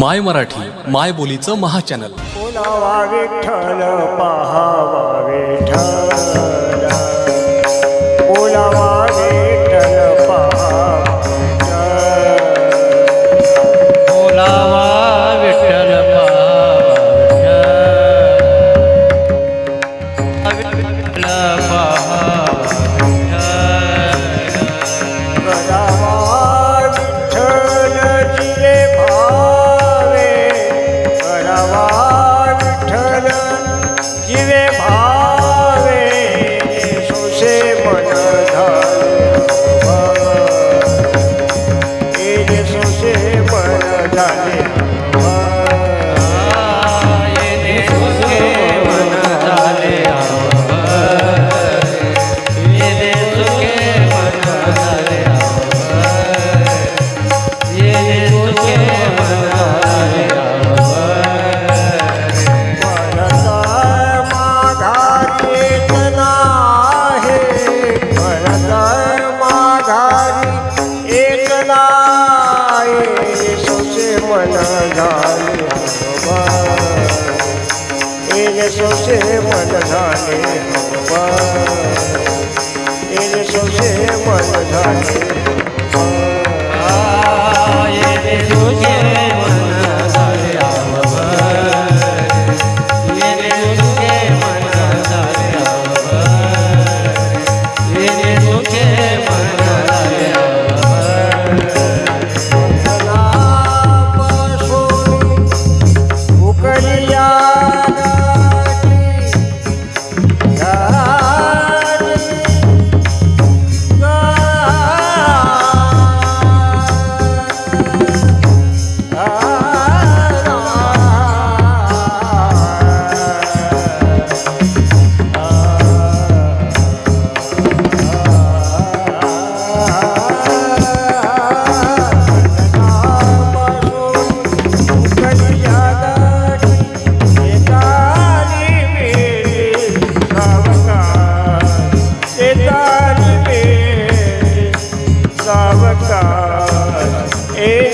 माय मराठी माय बोलीचं महाचॅनल. विठ्ठल पाहावा सोशे मन झाले तेरे सोशे मन झाले.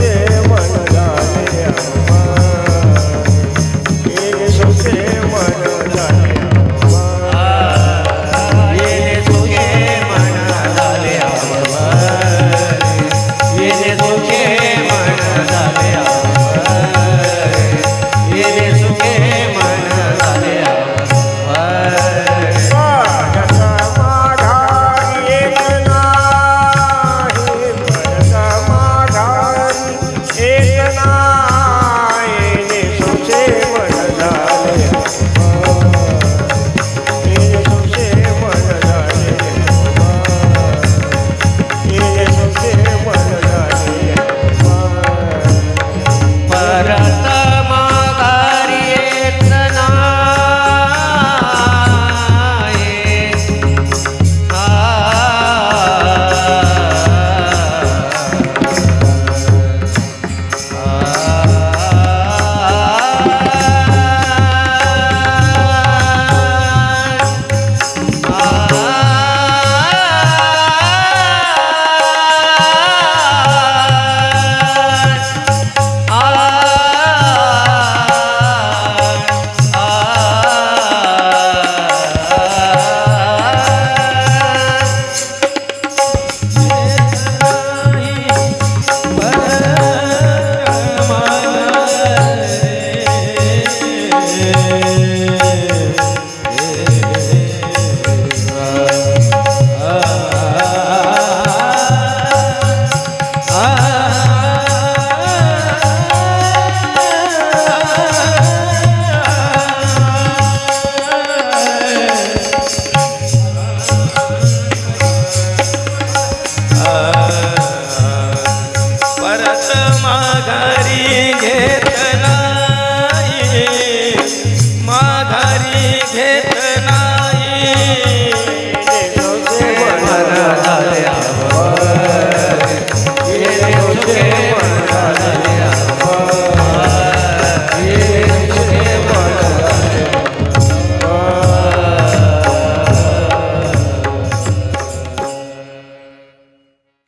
yeah.